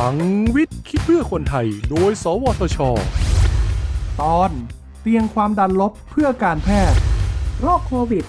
ลังวิทย์คิดเพื่อคนไทย โดย สวทช ตอนเตียงความดันลบเพื่อการแพทย์ โรคโควิด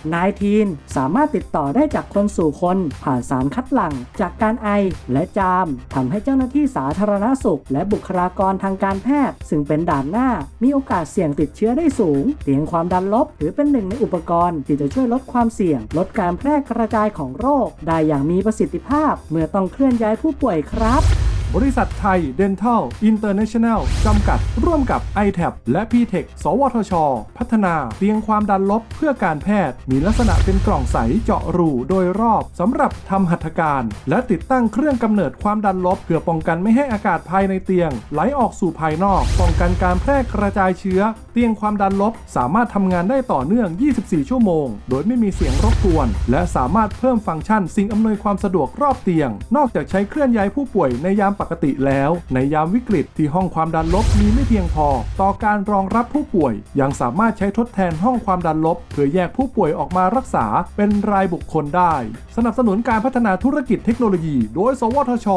-19 สามารถติดต่อได้จากคนสู่คน ผ่านสารคัดหลั่ง จากการไอและจามทำให้เจ้าหน้าที่สาธารณสุข และบุคลากรทางการแพทย์ ซึ่งเป็นด่านหน้า มีโอกาสเสี่ยงติดเชื้อได้สูง เตียงความดันลบถือเป็นหนึ่งในอุปกรณ์ที่จะช่วยลดความเสี่ยง ลดการแพร่กระจายของโรค ได้อย่างมีประสิทธิภาพ เมื่อต้องเคลื่อนย้ายผู้ป่วยครับ บริษัทไทย Dental International จำกัดร่วมกับ i t a b และ p t e c h สวทช พัฒนาเตียงความดันลบเพื่อการแพทย์ มีลักษณะเป็นกล่องใสเจาะรูโดยรอบสำหรับทำหัตถการ และติดตั้งเครื่องกำเนิดความดันลบ เพื่อป้องกันไม่ให้อากาศภายในเตียง ไหลออกสู่ภายนอก ป้องกันการแพร่กระจายเชื้อ เตียงความดันลบ สามารถทำงานได้ต่อเนื่อง 24 ชั่วโมง โดยไม่มีเสียงรบกวน และสามารถเพิ่มฟังก์ชัน สิ่งอำนวยความสะดวกรอบเตียง นอกจากใช้เคลื่อนย้ายผู้ป่วยในยามปกติแล้ว ในยามวิกฤตที่ห้องความดันลบมีไม่เพียงพอ ต่อการรองรับผู้ป่วย ยังสามารถใช้ทดแทนห้องความดันลบ เพื่อแยกผู้ป่วยออกมารักษาเป็นรายบุคคลได้ สนับสนุนการพัฒนาธุรกิจเทคโนโลยี โดย สวทช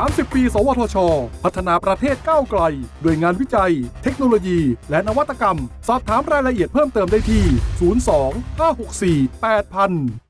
30 ปี สวทช พัฒนาประเทศก้าวไกล ด้วยงานวิจัย เทคโนโลยี และนวัตกรรม สอบถามรายละเอียดเพิ่มเติมได้ที่ 02 564 8000